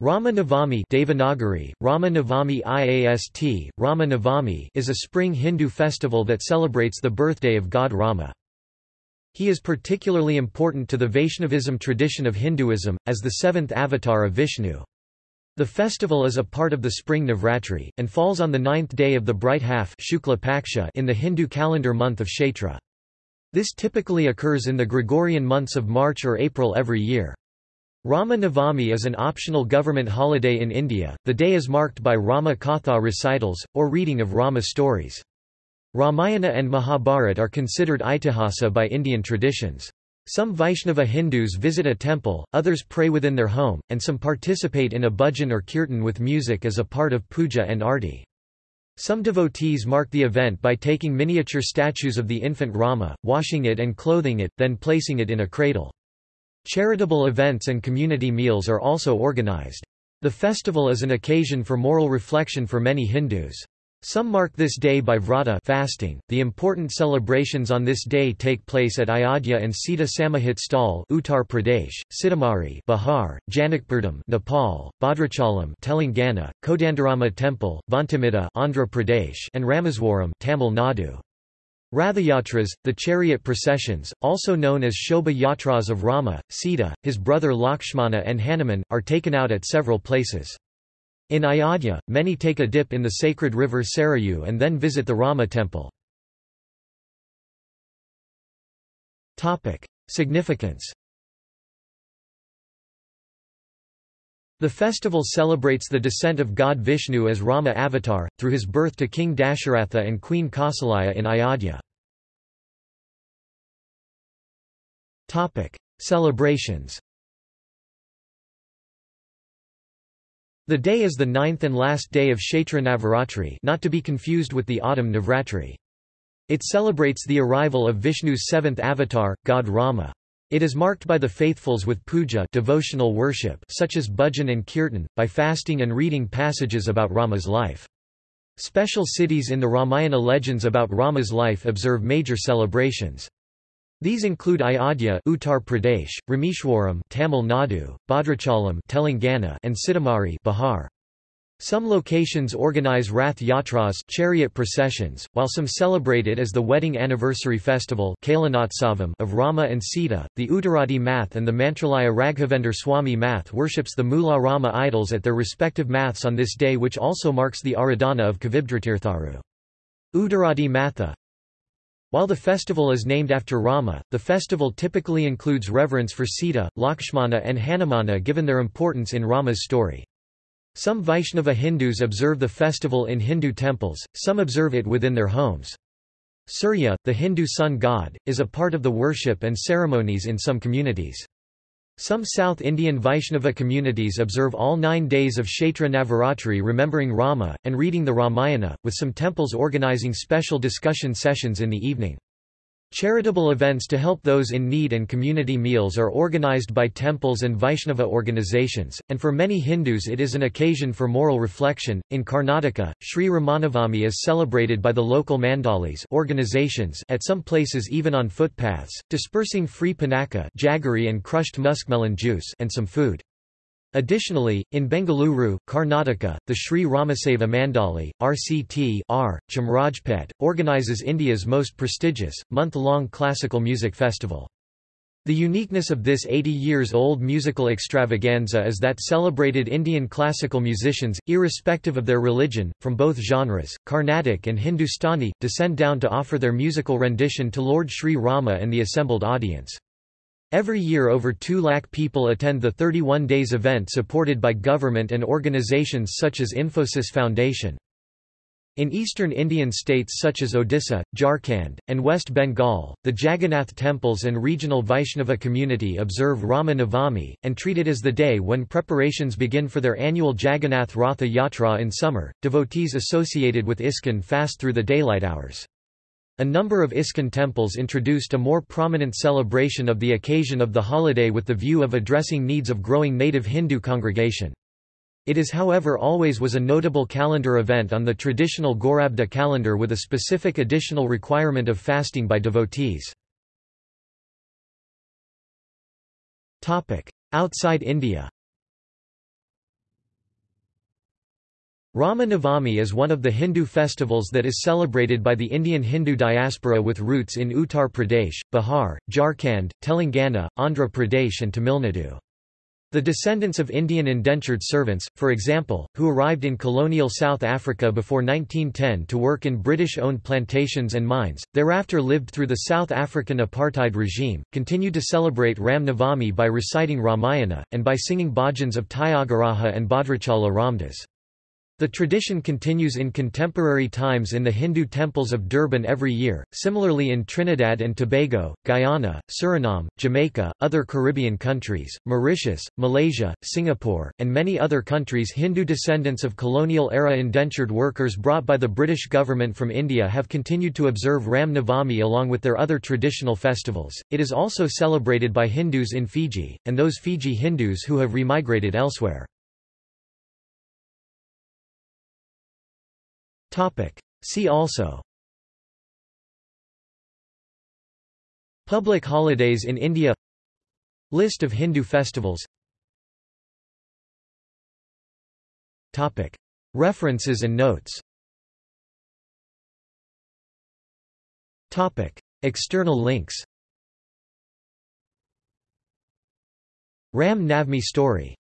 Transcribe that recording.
Rama Navami Devanagari, Rama Navami IAST, Rama Navami is a spring Hindu festival that celebrates the birthday of god Rama. He is particularly important to the Vaishnavism tradition of Hinduism, as the seventh avatar of Vishnu. The festival is a part of the spring Navratri, and falls on the ninth day of the bright half in the Hindu calendar month of Chaitra. This typically occurs in the Gregorian months of March or April every year. Rama Navami is an optional government holiday in India. The day is marked by Rama Katha recitals, or reading of Rama stories. Ramayana and Mahabharata are considered itihasa by Indian traditions. Some Vaishnava Hindus visit a temple, others pray within their home, and some participate in a bhajan or kirtan with music as a part of puja and arti. Some devotees mark the event by taking miniature statues of the infant Rama, washing it and clothing it, then placing it in a cradle. Charitable events and community meals are also organized. The festival is an occasion for moral reflection for many Hindus. Some mark this day by vrata fasting. The important celebrations on this day take place at Ayodhya and Sita Samahit Sthal, Uttar Pradesh, Sitamarhi, Bihar, Janakpurdham, Nepal, Bhadrachalam, Telangana, Kodandarama Temple, Vantimida, Andhra Pradesh, and Rameswaram, Tamil Nadu. Rathayatras, the chariot processions, also known as Shobha Yatras of Rama, Sita, his brother Lakshmana and Hanuman, are taken out at several places. In Ayodhya, many take a dip in the sacred river Sarayu and then visit the Rama temple. Significance The festival celebrates the descent of god Vishnu as Rama avatar, through his birth to King Dasharatha and Queen Kausalya in Ayodhya. Celebrations The day is the ninth and last day of Chaitra Navaratri not to be confused with the autumn Navratri. It celebrates the arrival of Vishnu's seventh avatar, god Rama. It is marked by the faithfuls with puja devotional worship such as bhajan and kirtan, by fasting and reading passages about Rama's life. Special cities in the Ramayana legends about Rama's life observe major celebrations. These include Ayodhya Uttar Pradesh, Rameshwaram Tamil Nadu, Bhadrachalam Telangana and Sitamarhi Bihar. Some locations organize Rath Yatras chariot processions, while some celebrate it as the wedding anniversary festival of Rama and Sita. The Uttaradi Math and the Mantralaya Raghavendra Swami Math worships the Mula Rama idols at their respective maths on this day which also marks the Aradhana of Kavindratirtharu. Uttaradi Matha While the festival is named after Rama, the festival typically includes reverence for Sita, Lakshmana and Hanumana given their importance in Rama's story. Some Vaishnava Hindus observe the festival in Hindu temples, some observe it within their homes. Surya, the Hindu sun god, is a part of the worship and ceremonies in some communities. Some South Indian Vaishnava communities observe all nine days of Chaitra Navaratri remembering Rama, and reading the Ramayana, with some temples organizing special discussion sessions in the evening. Charitable events to help those in need and community meals are organized by temples and Vaishnava organizations, and for many Hindus it is an occasion for moral reflection. In Karnataka, Sri Ramanavami is celebrated by the local mandalis organizations at some places even on footpaths, dispersing free panaka jaggery and crushed muskmelon juice and some food. Additionally, in Bengaluru, Karnataka, the Sri Ramaseva Mandali, RCT R, Chamarajpet, organizes India's most prestigious, month-long classical music festival. The uniqueness of this 80 years old musical extravaganza is that celebrated Indian classical musicians, irrespective of their religion, from both genres, Carnatic and Hindustani, descend down to offer their musical rendition to Lord Sri Rama and the assembled audience. Every year over 2 lakh people attend the 31 days event supported by government and organizations such as Infosys Foundation. In eastern Indian states such as Odisha, Jharkhand, and West Bengal, the Jagannath temples and regional Vaishnava community observe Rama Navami, and treat it as the day when preparations begin for their annual Jagannath Ratha Yatra in summer. Devotees associated with ISKCON fast through the daylight hours. A number of ISKCON temples introduced a more prominent celebration of the occasion of the holiday with the view of addressing needs of growing native Hindu congregation. It is however always was a notable calendar event on the traditional Gaurabda calendar with a specific additional requirement of fasting by devotees. Outside India Rama Navami is one of the Hindu festivals that is celebrated by the Indian Hindu diaspora with roots in Uttar Pradesh, Bihar, Jharkhand, Telangana, Andhra Pradesh and Tamil Nadu. The descendants of Indian indentured servants, for example, who arrived in colonial South Africa before 1910 to work in British-owned plantations and mines, thereafter lived through the South African apartheid regime, continue to celebrate Ram Navami by reciting Ramayana, and by singing bhajans of Tyagaraja and Bhadrachala Ramdas. The tradition continues in contemporary times in the Hindu temples of Durban every year, similarly in Trinidad and Tobago, Guyana, Suriname, Jamaica, other Caribbean countries, Mauritius, Malaysia, Singapore, and many other countries Hindu descendants of colonial-era indentured workers brought by the British government from India have continued to observe Ram Navami along with their other traditional festivals. It is also celebrated by Hindus in Fiji, and those Fiji Hindus who have remigrated elsewhere. See also. Public holidays in India. List of Hindu festivals. References and notes. External links. Ram Navmi story